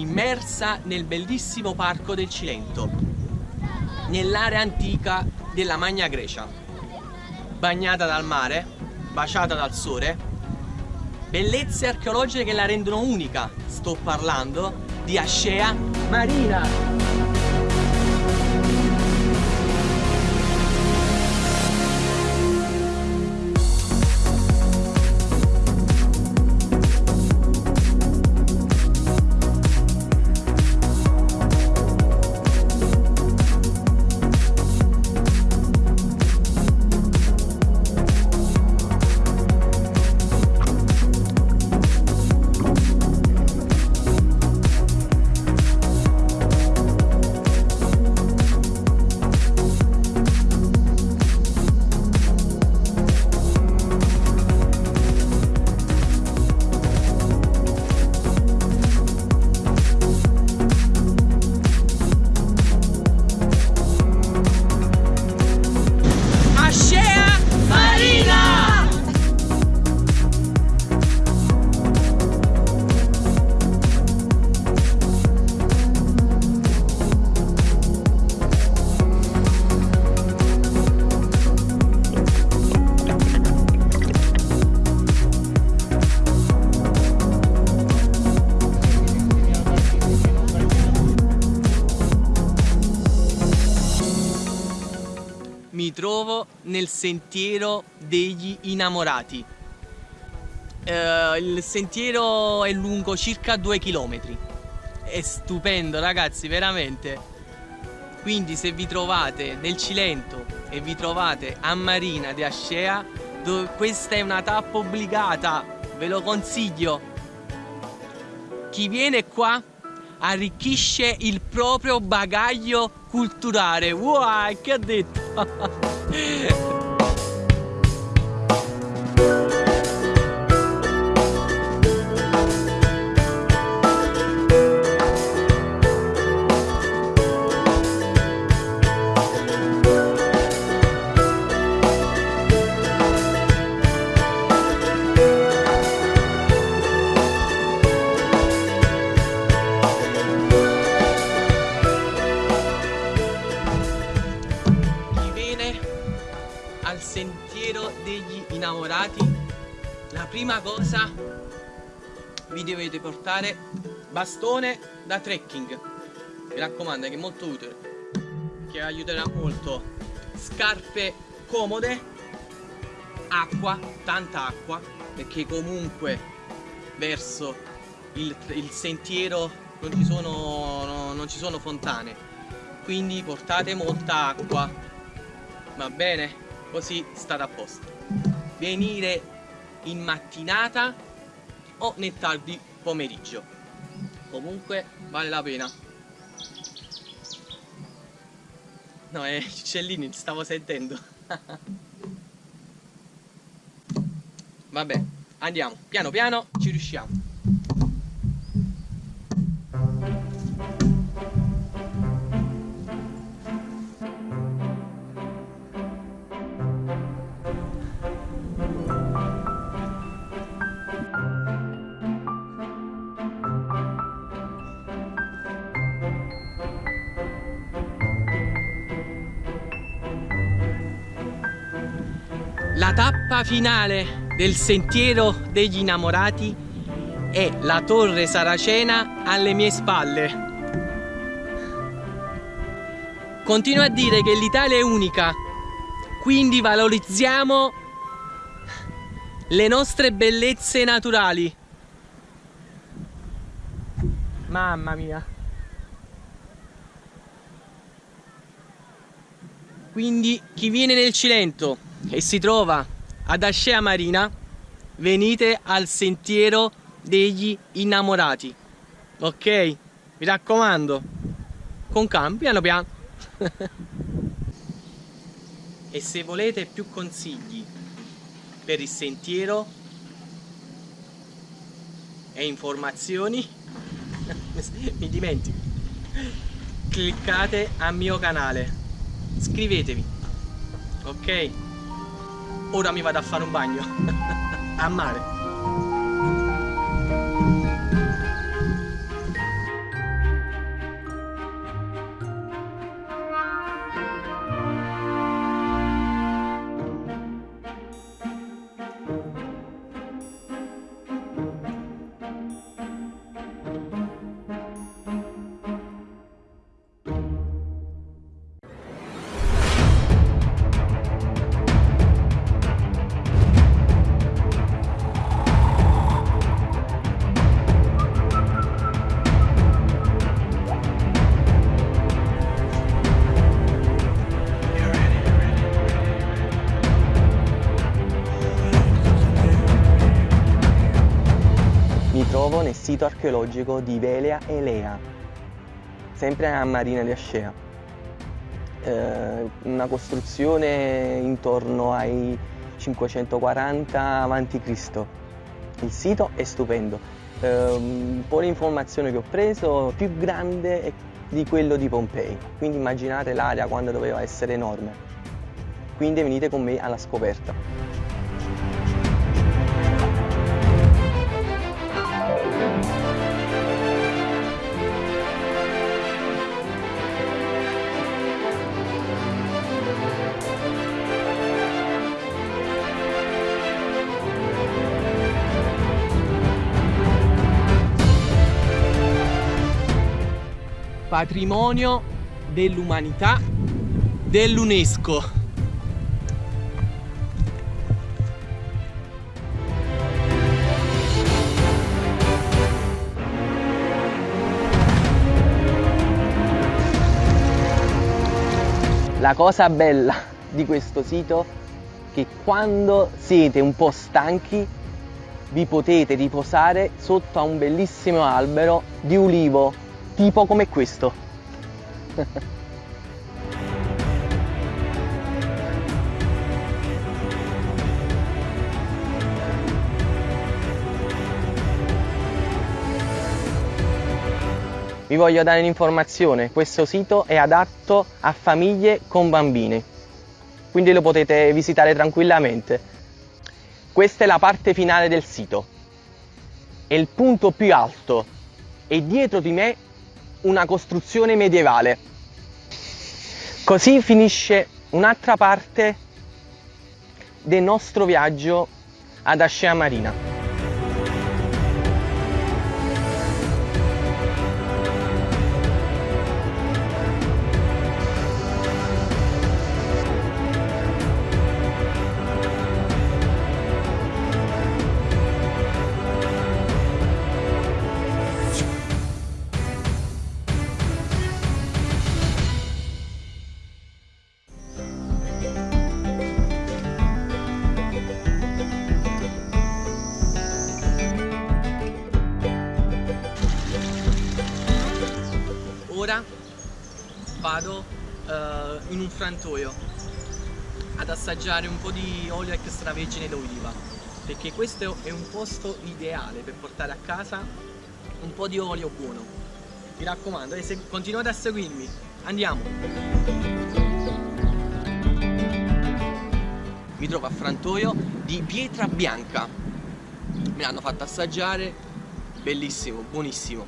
immersa nel bellissimo parco del Cilento, nell'area antica della Magna Grecia, bagnata dal mare, baciata dal sole, bellezze archeologiche che la rendono unica. Sto parlando di Ascea Marina. Trovo nel sentiero degli innamorati. Uh, il sentiero è lungo circa 2 km. È stupendo ragazzi, veramente. Quindi se vi trovate nel Cilento e vi trovate a Marina di Ascea, questa è una tappa obbligata, ve lo consiglio. Chi viene qua arricchisce il proprio bagaglio culturale. Wow, che ha detto? Yeah. innamorati la prima cosa vi dovete portare bastone da trekking. Mi raccomando che è molto utile che aiuterà molto. Scarpe comode acqua, tanta acqua perché comunque verso il, il sentiero non ci, sono, no, non ci sono fontane. Quindi portate molta acqua. Va bene? così state a posto venire in mattinata o nel tardi pomeriggio. Comunque vale la pena. No eh Cicellini stavo sentendo. Vabbè andiamo. Piano piano ci riusciamo tappa finale del sentiero degli innamorati è la torre saracena alle mie spalle. Continuo a dire che l'Italia è unica, quindi valorizziamo le nostre bellezze naturali. Mamma mia. Quindi chi viene nel Cilento e si trova ad Ascea Marina venite al sentiero degli innamorati. Ok? Mi raccomando. Con calma piano piano. E se volete più consigli per il sentiero e informazioni mi dimentico. Cliccate al mio canale. Iscrivetevi ok ora mi vado a fare un bagno. A mare sito archeologico di Velea Elea, sempre a Marina di Ascea. Eh, una costruzione intorno ai 540 a.C. Il sito è stupendo. Eh, un po' l'informazione che ho preso, più grande di quello di Pompei, quindi immaginate l'area quando doveva essere enorme. Quindi venite con me alla scoperta. Patrimonio dell'umanità dell'UNESCO. La cosa bella di questo sito è che quando siete un po' stanchi vi potete riposare sotto a un bellissimo albero di ulivo tipo come questo. Vi voglio dare un'informazione, questo sito è adatto a famiglie con bambini, quindi lo potete visitare tranquillamente. Questa è la parte finale del sito, è il punto più alto e dietro di me una costruzione medievale. Così finisce un'altra parte del nostro viaggio ad Ascea Marina. Frantoio ad assaggiare un po' di olio extravergine d'oliva perché questo è un posto ideale per portare a casa un po' di olio buono. Mi raccomando eh, se continuate a seguirmi andiamo. Mi trovo a frantoio di pietra bianca. Me l'hanno fatto assaggiare bellissimo buonissimo.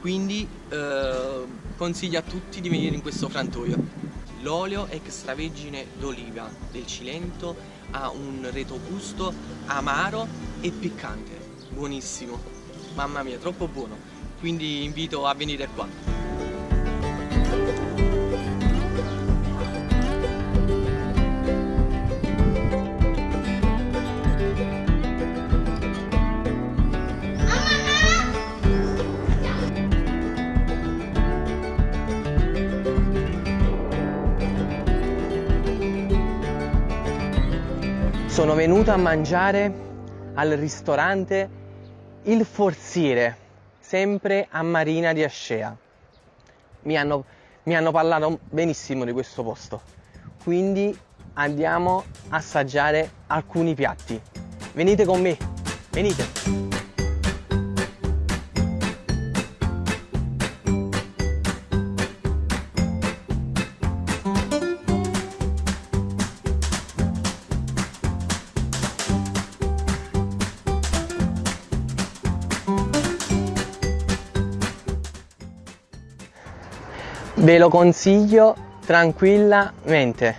Quindi eh, consiglio a tutti di venire in questo frantoio l'olio extravergine d'oliva del Cilento ha un retrogusto amaro e piccante. Buonissimo. Mamma mia troppo buono. Quindi invito a venire qua Sono venuto a mangiare al ristorante Il Forziere, sempre a Marina di Ascea. Mi hanno, mi hanno parlato benissimo di questo posto, quindi andiamo a assaggiare alcuni piatti. Venite con me, venite! Ve lo consiglio tranquillamente.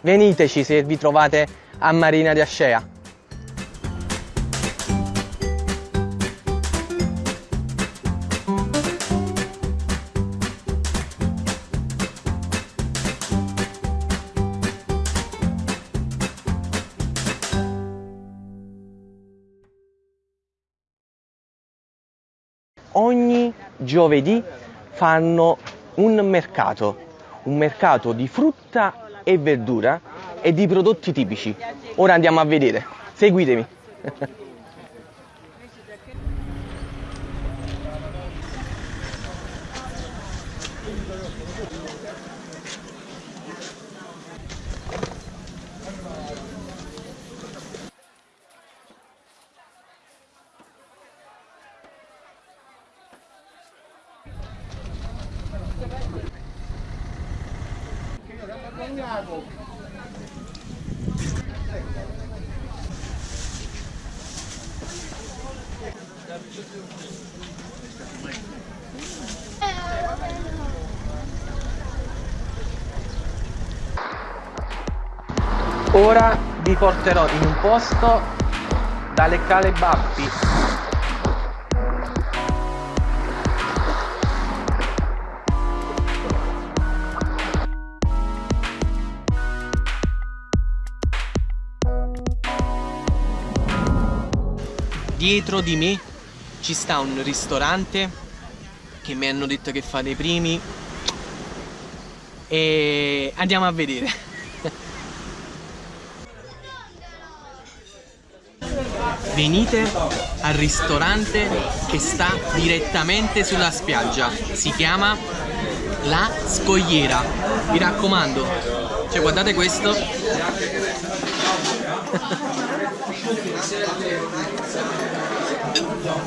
Veniteci se vi trovate a Marina di Ascea. Ogni giovedì fanno un mercato, un mercato di frutta e verdura e di prodotti tipici. Ora andiamo a vedere, seguitemi. Ora vi porterò in un posto da leccare i Dietro di me ci sta un ristorante che mi hanno detto che fa dei primi. E andiamo a vedere. venite al ristorante che sta direttamente sulla spiaggia. Si chiama La Scogliera. Vi raccomando cioè guardate questo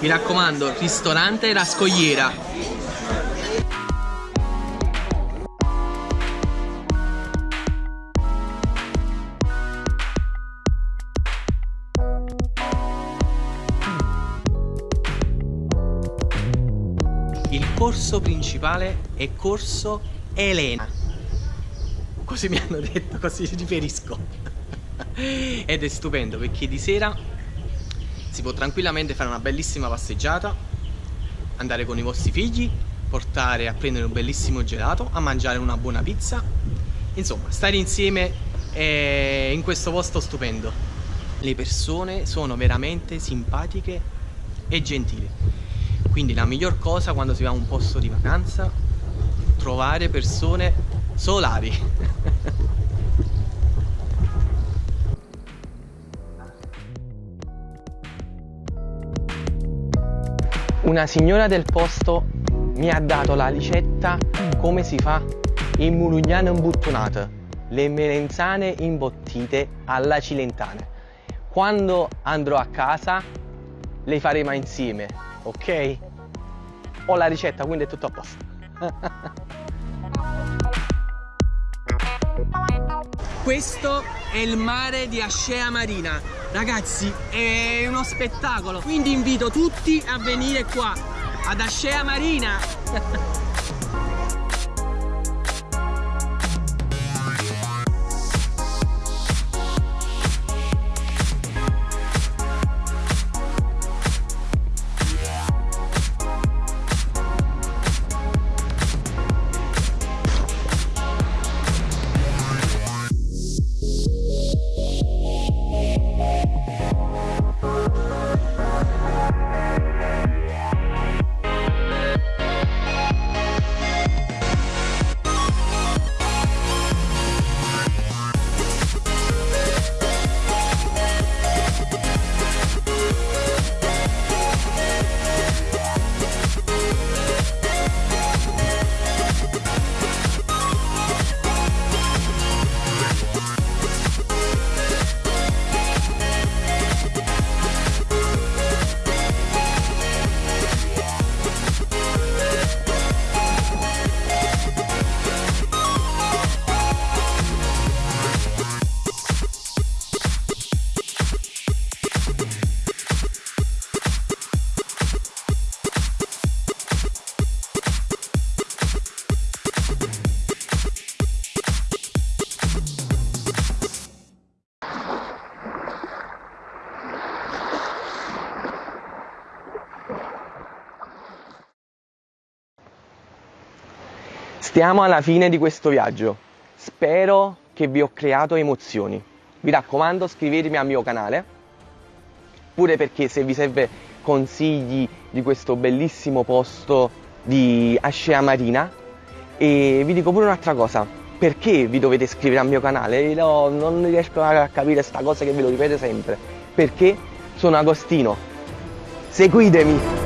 vi raccomando ristorante La Scogliera corso principale è corso Elena. Così mi hanno detto, così riferisco. Ed è stupendo perché di sera si può tranquillamente fare una bellissima passeggiata andare con i vostri figli portare a prendere un bellissimo gelato a mangiare una buona pizza. Insomma stare insieme in questo posto stupendo. Le persone sono veramente simpatiche e gentili. Quindi la miglior cosa quando si va a un posto di vacanza trovare persone solari una signora del posto mi ha dato la ricetta come si fa il mulugnano imbuttonato le melenzane imbottite alla cilentana quando andrò a casa le faremo insieme ok? Ho la ricetta, quindi è tutto a posto. Questo è il mare di Ascea Marina. Ragazzi, è uno spettacolo. Quindi invito tutti a venire qua, ad Ascea Marina. Stiamo alla fine di questo viaggio. Spero che vi ho creato emozioni. Vi raccomando iscrivetevi al mio canale, pure perché se vi serve consigli di questo bellissimo posto di Ascea Marina. E vi dico pure un'altra cosa, perché vi dovete iscrivere al mio canale? Io non riesco a capire questa cosa che ve lo ripete sempre. Perché sono Agostino. Seguitemi!